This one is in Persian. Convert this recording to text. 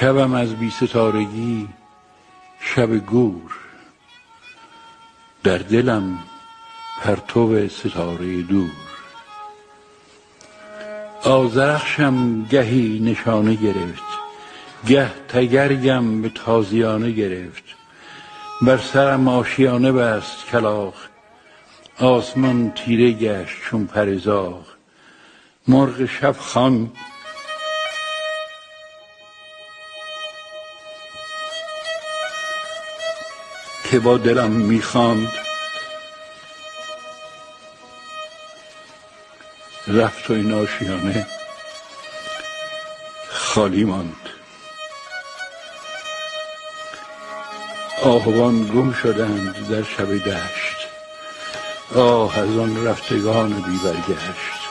شبم از بی ستارگی شب گور. در دلم پرتو ستاره دور. آذرخشم گهی نشانه گرفت. گه تگرگم به تازیانه گرفت. بر سرم آشیانه بست کلاغ آسمان تیره گشت چون پر زاغ. مرغ شب خوان که با دلم می خواند رفت و این آشیانه خالی ماند. آهوان گم شدند در شب دشت. آه از آن رفتگان بی برگشت